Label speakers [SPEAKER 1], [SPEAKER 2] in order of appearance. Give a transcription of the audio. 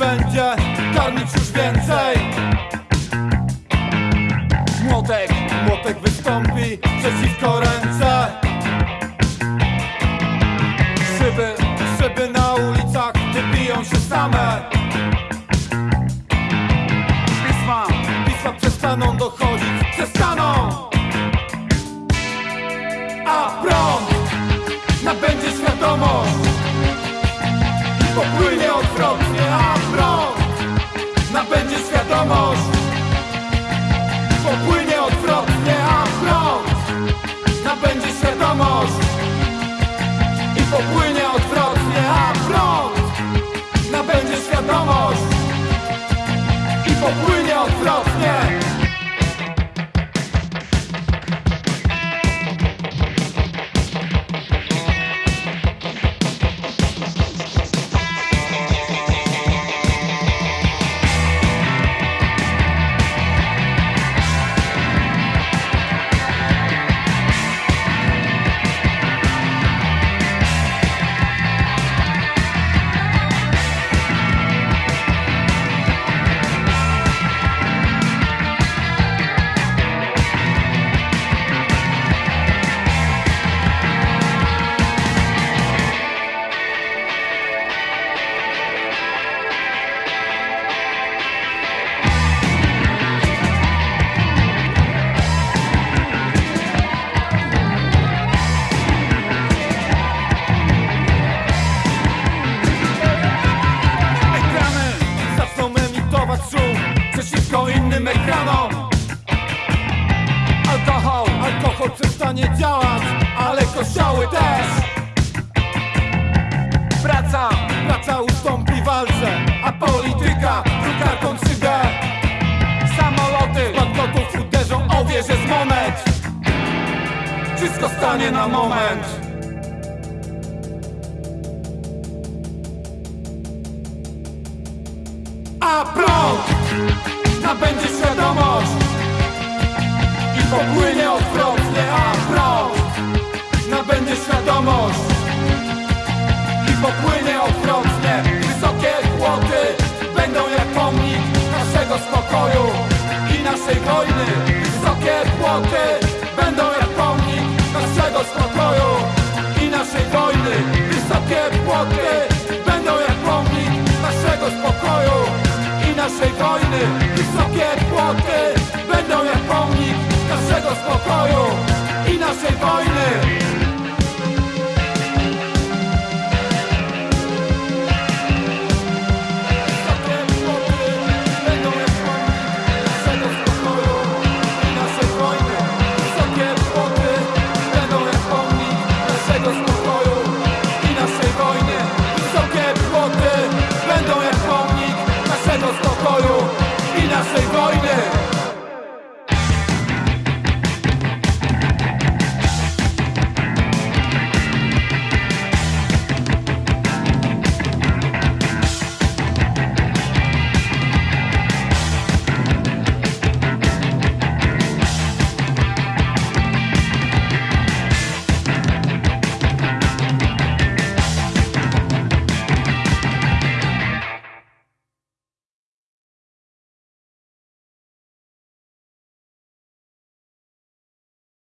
[SPEAKER 1] będzie karmić już więcej. Młotek, młotek wystąpi przeciwko ręce. Szyby, szyby na ulicach wybiją się same. Pisma, pisma przestaną dochodzić, przestaną. A prąd nabędzie świadomość. Przeciwko innym ekranom. Alkohol, alkohol przestanie działać, ale kościoły też. Praca, praca ustąpi walce, a polityka drukarką 3D Samoloty banknotów uderzą o wieżę z moment Wszystko stanie na moment. A prąd nabędzie świadomość I popłynie odwrotnie A prąd nabędzie świadomość I popłynie odwrotnie. Wysokie płoty będą jak pomnik Naszego spokoju i naszej wojny. Wysokie płoty naszej wojny. Wysokie płoty będą jak pomnik naszego spokoju i naszej wojny